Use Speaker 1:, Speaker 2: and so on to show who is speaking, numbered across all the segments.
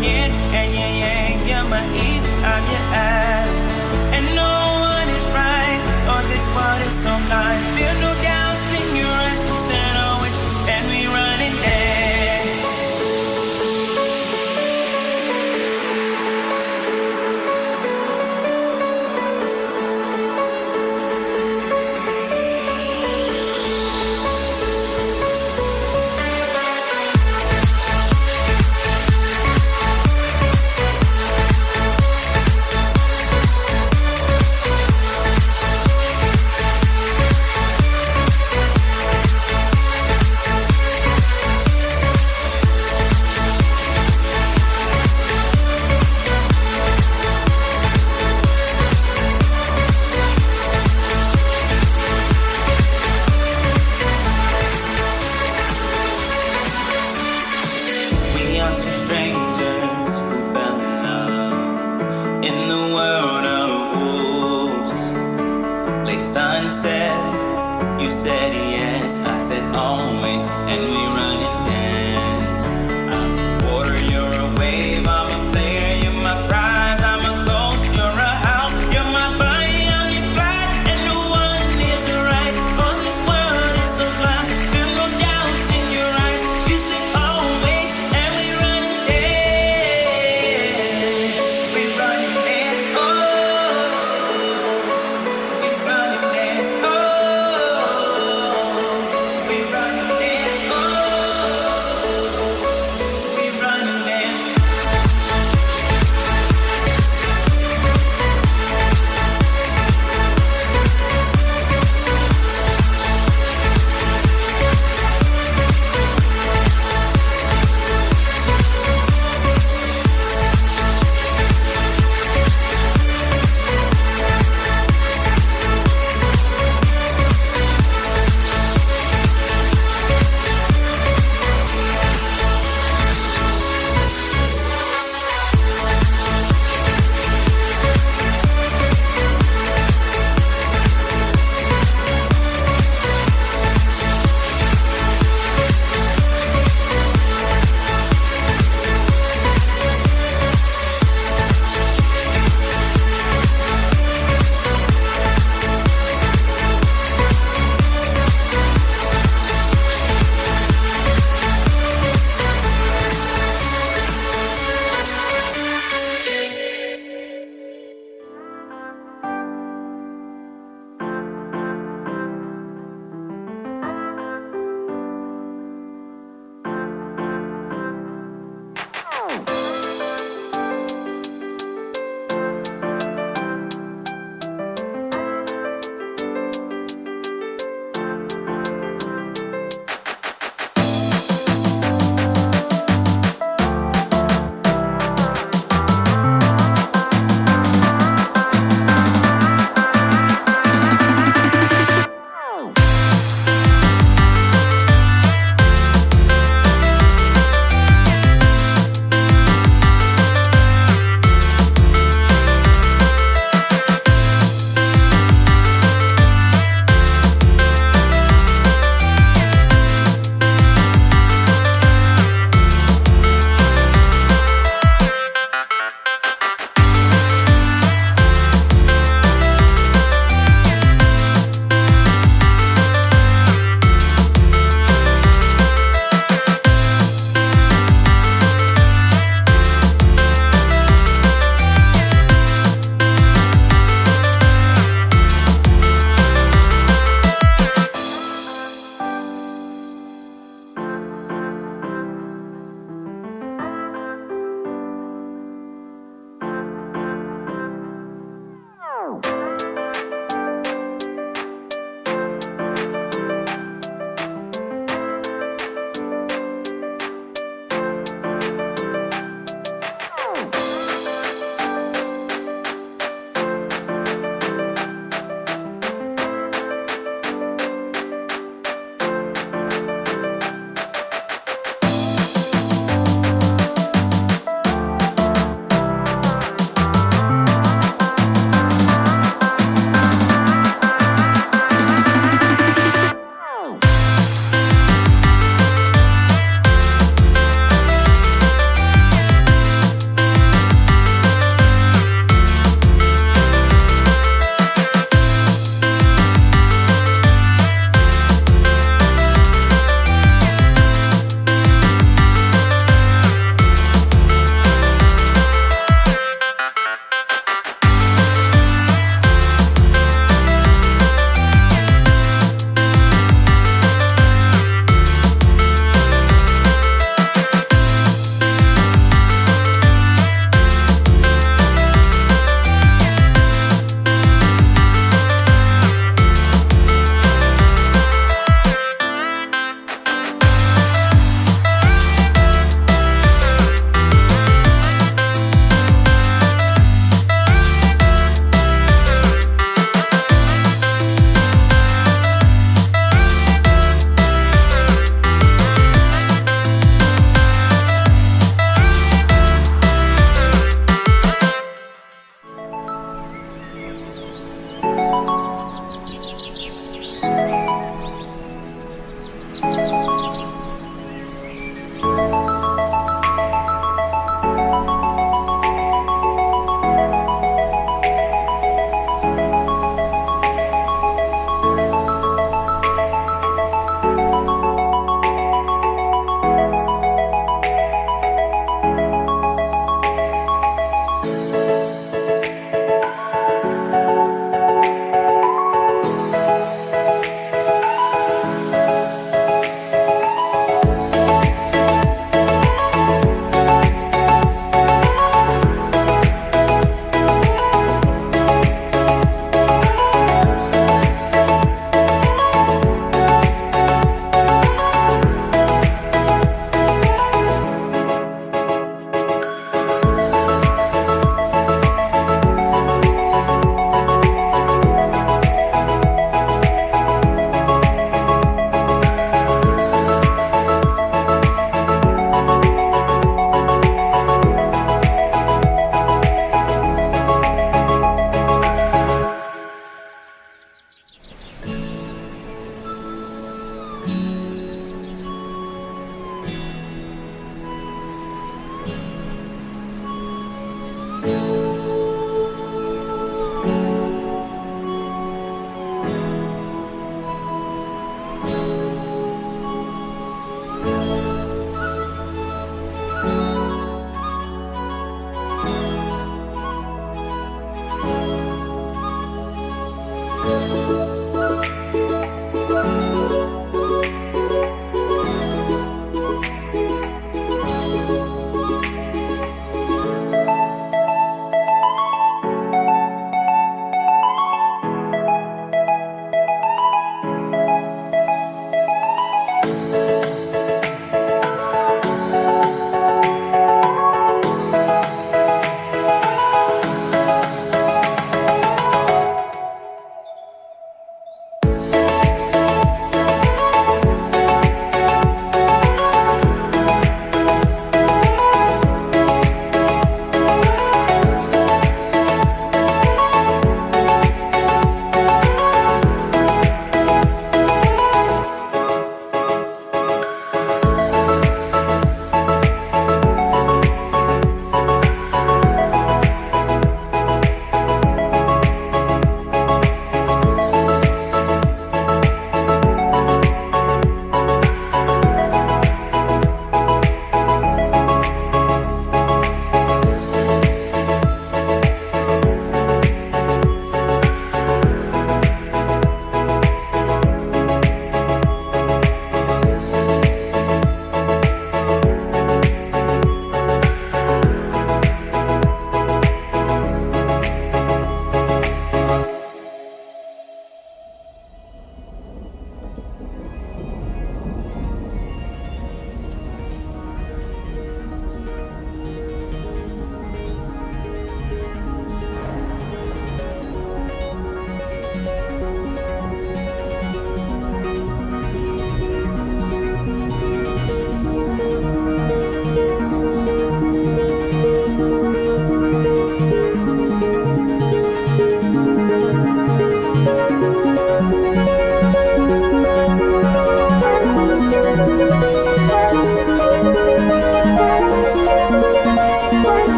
Speaker 1: нет, нет, нет. strangers who fell in love in the world of wolves. Late sunset, you said yes, I said always, and we run.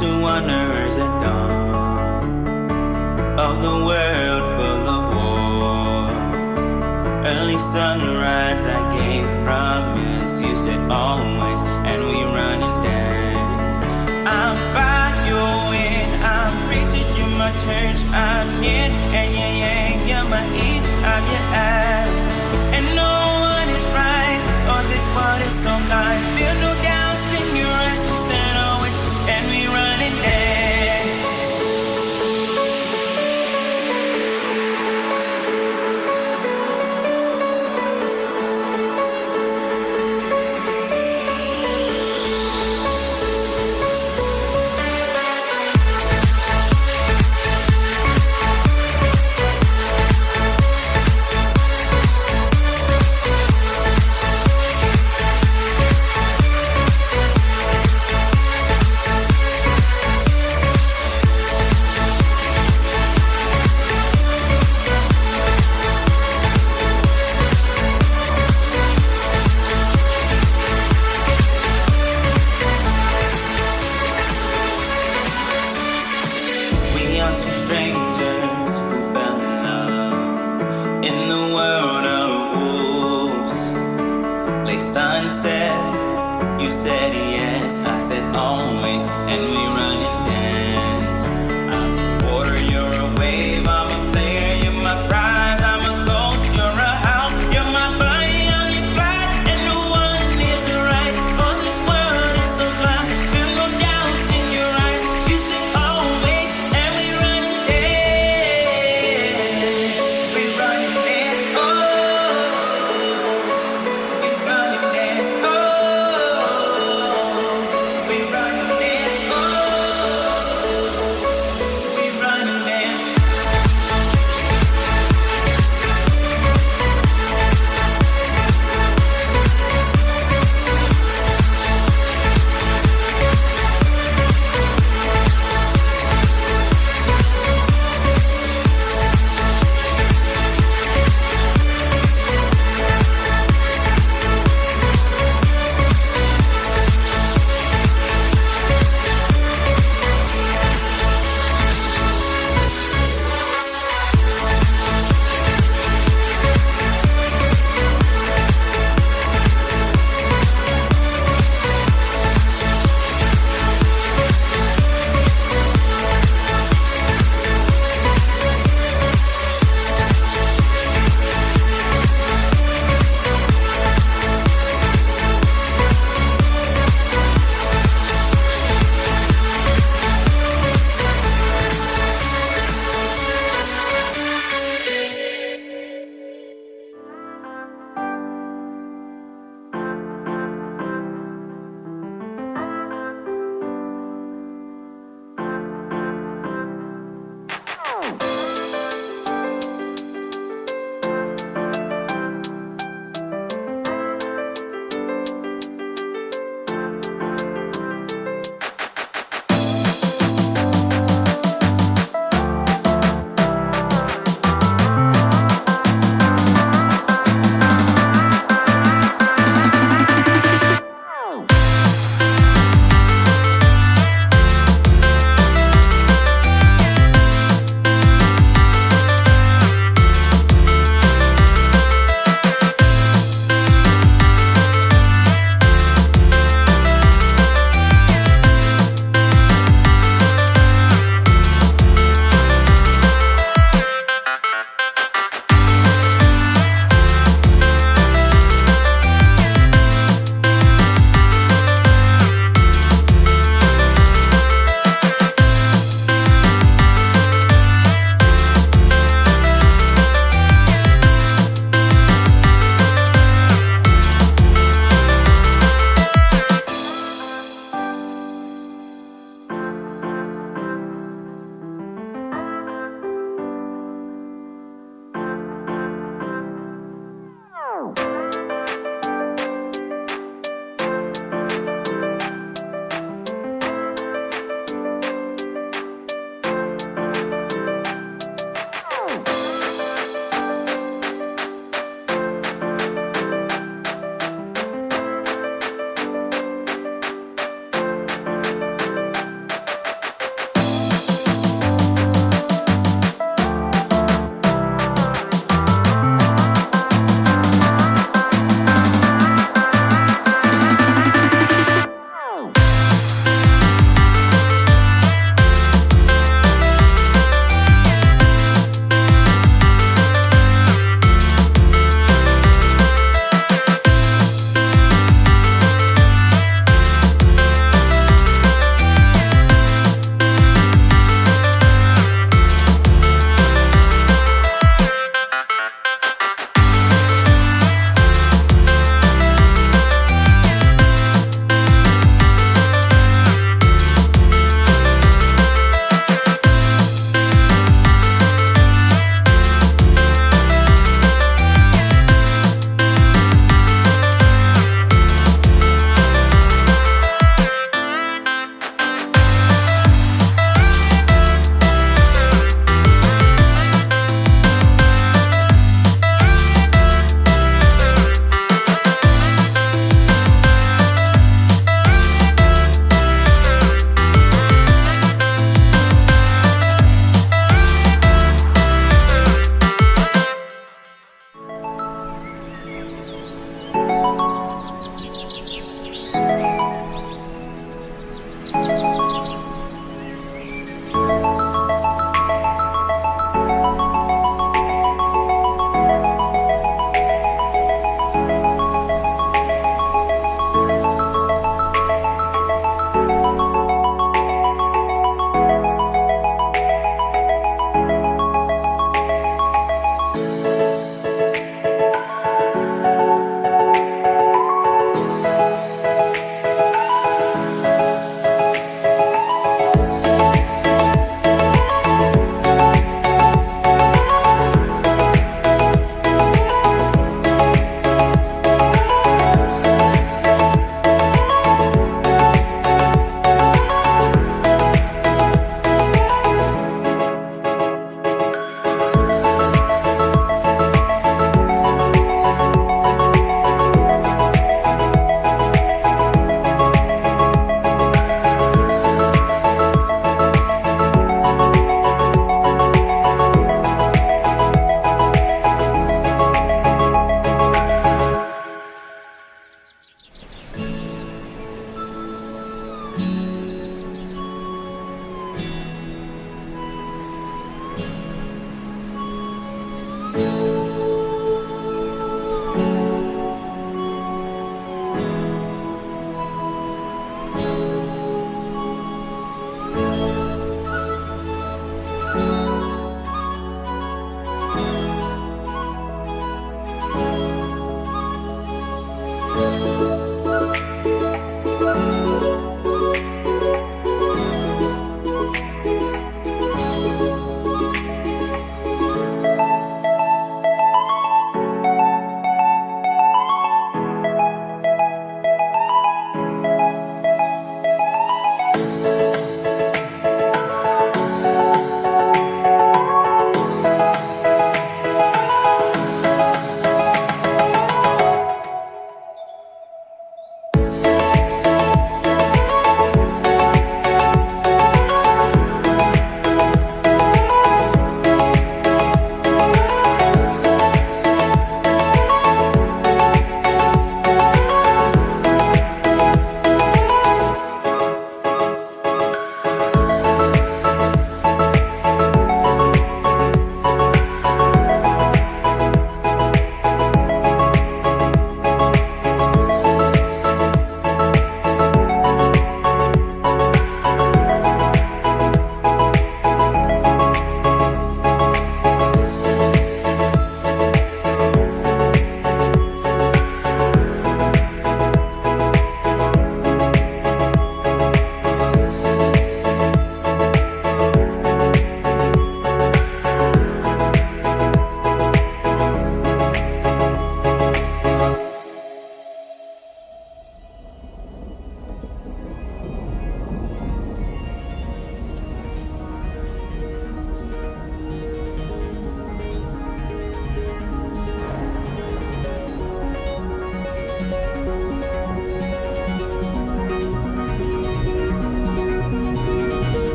Speaker 1: to wonder